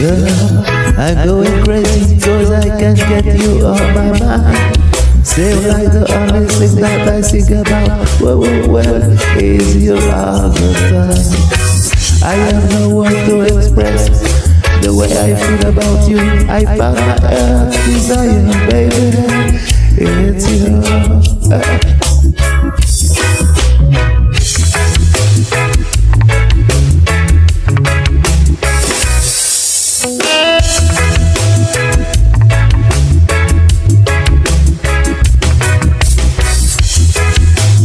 Girl, I'm going crazy cause I can't get you off my mind. Still like the only thing that I think about Well, well, well, is you time I have no words to express the way I feel about you. I found my earth desire, baby. It's you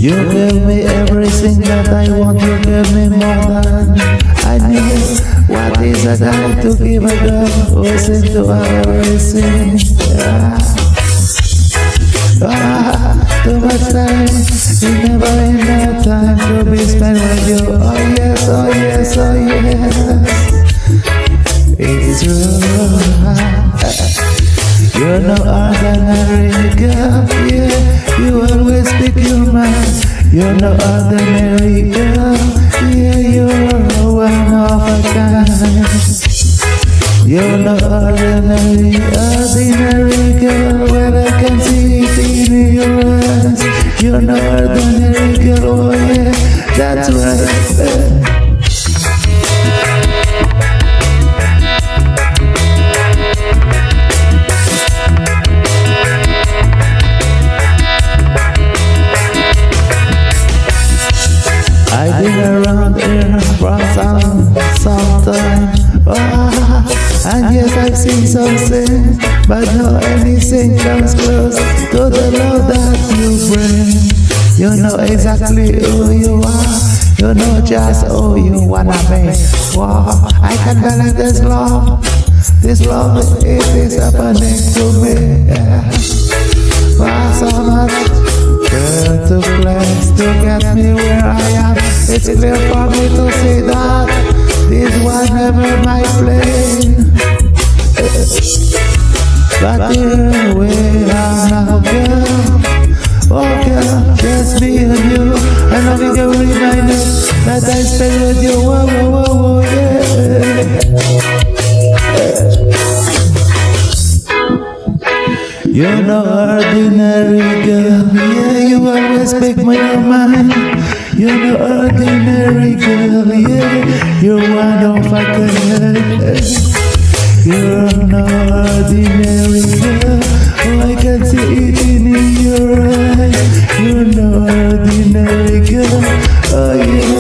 You give me everything that I want, you give me more than I need. What is a guy to give a girl who's into everything? Yeah. Ah, too much time, you never enough time to be spent with you. Oh yes, oh yes, oh yes. It's true. You're no ordinary girl, yeah. You always speak your mind. You're no ordinary girl, yeah, you're one of a kind. You're no ordinary, ordinary girl, when I can see it in your eyes. You're no ordinary girl, oh yeah, that's right. Around here for some, some time oh, And yes, I've seen some things But no anything comes close To the love that you bring. You know exactly who you are You know just who you wanna be. Wow, I can't believe this love. This love, it is happening to me. Yeah. To place to get me where I am. It's clear for me to see that This was never my plan. But here we are now girl Oh girl, just me and you. And I think a reminder That I spent with you Whoa, whoa, whoa, You're no ordinary girl, yeah, you always make my mind. You're no ordinary girl, yeah, you're one of a kind. You're no ordinary girl, oh, I can see it in your eyes. You're no ordinary girl, oh yeah,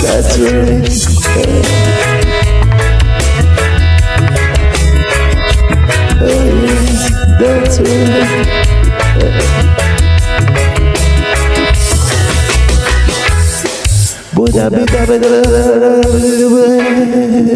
that's right. That's right. Buddha, Buddha, Buddha, Buddha, Buddha,